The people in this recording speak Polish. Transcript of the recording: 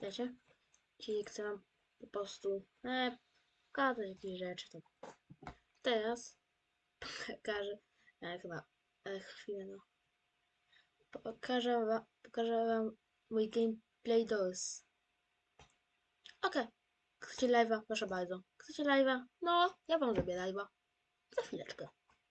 Wiecie? Jeśli chcę wam po prostu e, pokazać jakieś rzeczy, to teraz pokażę, e, chyba, e, chwilę no. Pokażę wam, pokażę wam mój gameplay DOS. Okej. Chcecie live'a? Proszę bardzo. Chcecie live'a? No, ja wam zrobię live'a. Za chwileczkę.